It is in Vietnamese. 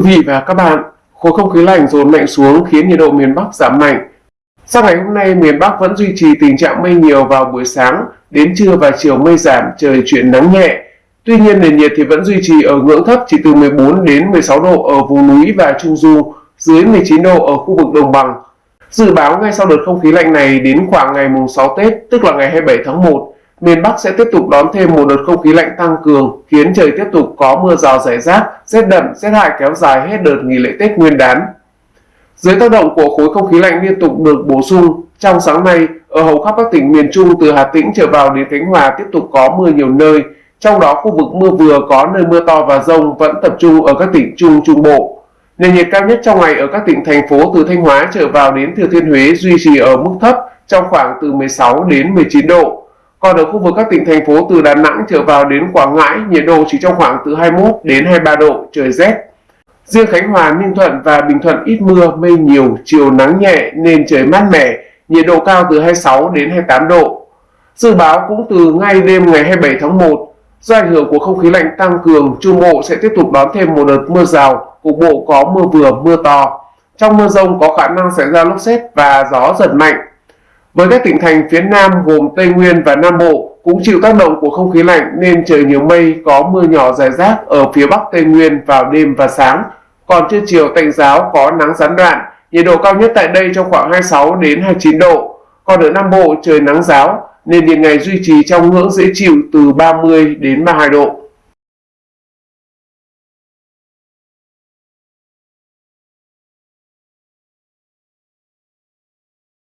quý vị và các bạn, khối không khí lạnh dồn mạnh xuống khiến nhiệt độ miền Bắc giảm mạnh. Sang ngày hôm nay, miền Bắc vẫn duy trì tình trạng mây nhiều vào buổi sáng, đến trưa và chiều mây giảm, trời chuyển nắng nhẹ. Tuy nhiên nền nhiệt thì vẫn duy trì ở ngưỡng thấp chỉ từ 14 đến 16 độ ở vùng núi và trung du, dưới 19 độ ở khu vực đồng bằng. Dự báo ngay sau đợt không khí lạnh này đến khoảng ngày mùng 6 Tết, tức là ngày 27 tháng 1, miền Bắc sẽ tiếp tục đón thêm một đợt không khí lạnh tăng cường, khiến trời tiếp tục có mưa rào rải rác, rét đậm, rét hại kéo dài hết đợt nghỉ lễ Tết Nguyên đán. Dưới tác động của khối không khí lạnh liên tục được bổ sung, trong sáng nay, ở hầu khắp các tỉnh miền Trung từ Hà Tĩnh trở vào đến Khánh Hòa tiếp tục có mưa nhiều nơi, trong đó khu vực mưa vừa có nơi mưa to và rông vẫn tập trung ở các tỉnh Trung Trung Bộ. Nền nhiệt cao nhất trong ngày ở các tỉnh thành phố từ Thanh Hóa trở vào đến Thừa Thiên Huế duy trì ở mức thấp trong khoảng từ 16 đến 19 độ. Còn ở khu vực các tỉnh thành phố từ Đà Nẵng trở vào đến Quảng Ngãi, nhiệt độ chỉ trong khoảng từ 21 đến 23 độ, trời rét. Riêng Khánh Hòa, Ninh Thuận và Bình Thuận ít mưa, mây nhiều, chiều nắng nhẹ nên trời mát mẻ, nhiệt độ cao từ 26 đến 28 độ. Dự báo cũng từ ngay đêm ngày 27 tháng 1, do ảnh hưởng của không khí lạnh tăng cường, Trung Bộ sẽ tiếp tục đón thêm một đợt mưa rào, cục bộ có mưa vừa, mưa to. Trong mưa rông có khả năng xảy ra lốc xét và gió giật mạnh. Với các tỉnh thành phía Nam gồm Tây Nguyên và Nam Bộ cũng chịu tác động của không khí lạnh nên trời nhiều mây có mưa nhỏ rải rác ở phía Bắc Tây Nguyên vào đêm và sáng. Còn trưa chiều tạnh giáo có nắng gián đoạn, nhiệt độ cao nhất tại đây trong khoảng 26 đến 29 độ. Còn ở Nam Bộ trời nắng giáo nên nhiệt ngày duy trì trong ngưỡng dễ chịu từ 30 đến 32 độ.